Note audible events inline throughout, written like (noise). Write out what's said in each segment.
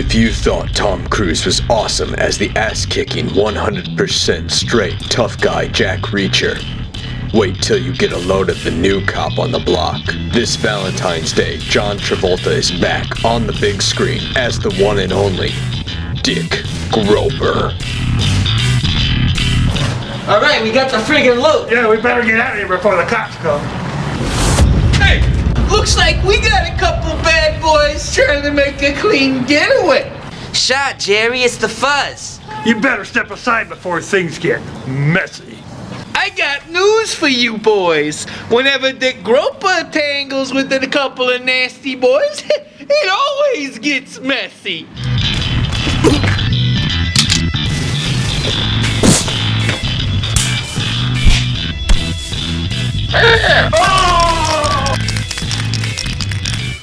If you thought Tom Cruise was awesome as the ass-kicking 100% straight tough guy Jack Reacher, wait till you get a load of the new cop on the block. This Valentine's Day, John Travolta is back on the big screen as the one and only Dick Groper. Alright, we got the friggin' loot. Yeah, we better get out of here before the cops come. Hey, looks like we got a couple bad boys trying to make a clean getaway. Shot, Jerry, it's the fuzz. You better step aside before things get messy. I got news for you boys. Whenever Dick Groper tangles with a couple of nasty boys, (laughs) it always gets messy.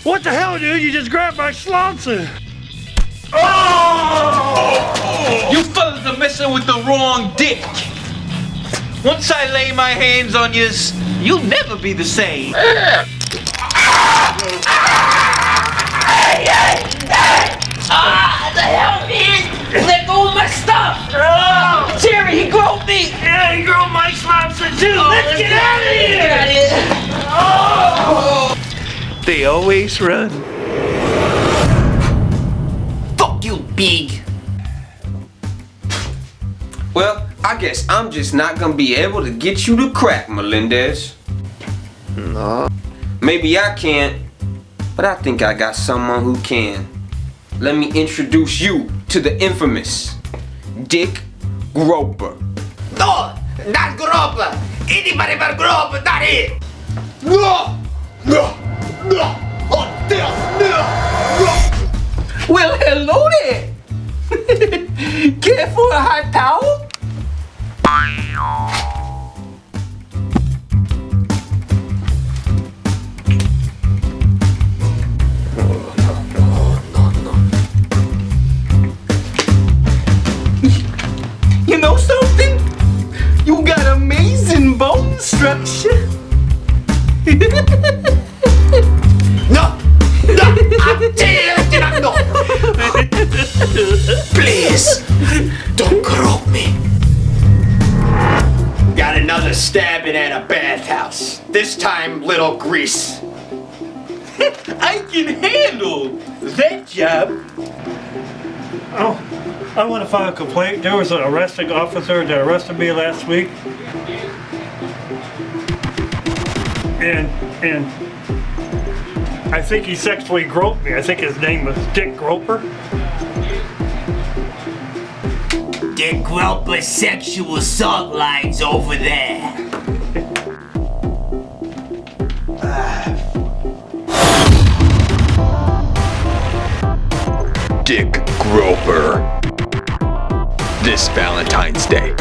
What the hell, dude? You just grabbed my schlonzer. You fellas are messing with the wrong dick. Once I lay my hands on you, you'll never be the same. Hey, hey! Hey! Ah, the hell, man! Let go of my stuff! Jerry, he groped me! Yeah, you grow my schlonzer too. Oh, let's, get out of here. Get out of here. They always run. Fuck you, big! Well, I guess I'm just not gonna be able to get you to crack, Melendez. No. Maybe I can't, but I think I got someone who can. Let me introduce you to the infamous Dick Groper. No! Not Groper! Anybody but Groper, not it! No! No! Well, hello there. (laughs) Care for a hot towel? You know something? You got amazing bone structure. (laughs) me! Got another stabbing at a bathhouse. This time, little grease. (laughs) I can handle that job. Oh, I want to file a complaint. There was an arresting officer that arrested me last week. And, and I think he sexually groped me. I think his name was Dick Groper. The Groper sexual assault line's over there. Dick Groper. This Valentine's Day,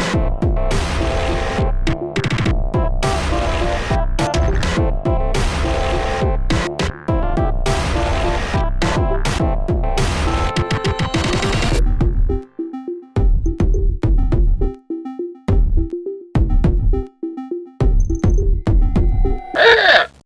Yeah.